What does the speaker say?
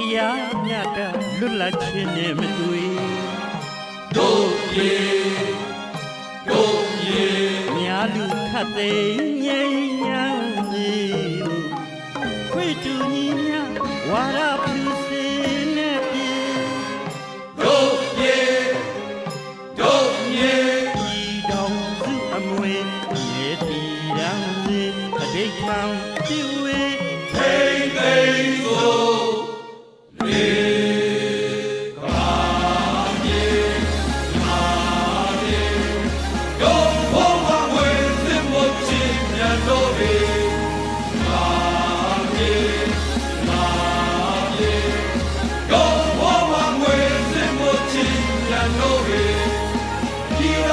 တရားမြတ်တာလွတ်လပ်ခြင်းနဲ့မတွေ့တို့ရေတို့ရေများလူခတ်သိမ်းငြိမ်းချမ်းစေဖို့ခွေတူညီများဝါရပြုစေနဲ့ပြေတို့ရေတို့ရေဤတော်စုအမွေမြေတီရန်စေအတိတ်မှန်ပြုဝေထိန် Yeah.